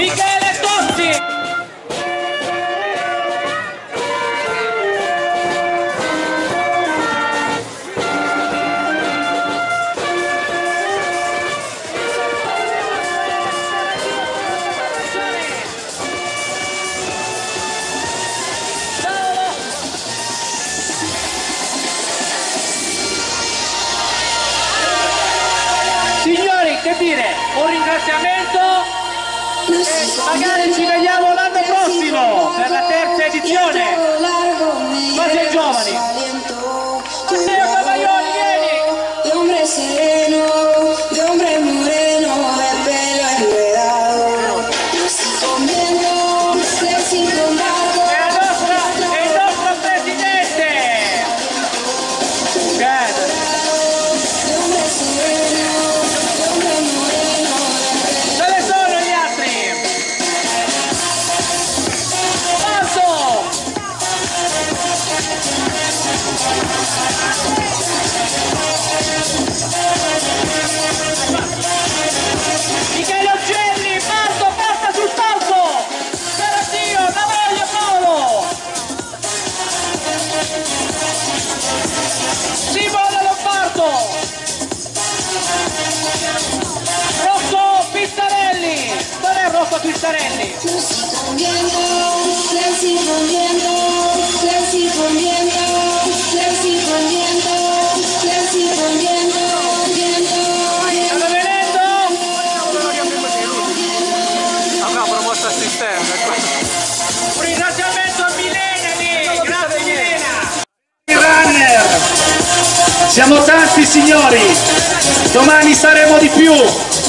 Michele Tozzi! Signori, che dire, un ringraziamento magari ci vediamo l'anno prossimo per la terza edizione. Rocco Pizzarelli? Crecí con viento, crecí con viento, crecí con viento, crecí con viento, crecí con viento, viento, viento. Stanno venendo? Avrà promosso assistente. Un ringraziamento a Milena lì! Grazie Milena! Runner! Siamo tanti signori! Domani saremo di più!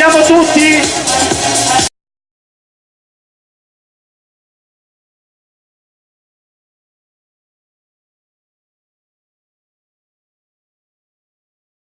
Siamo tutti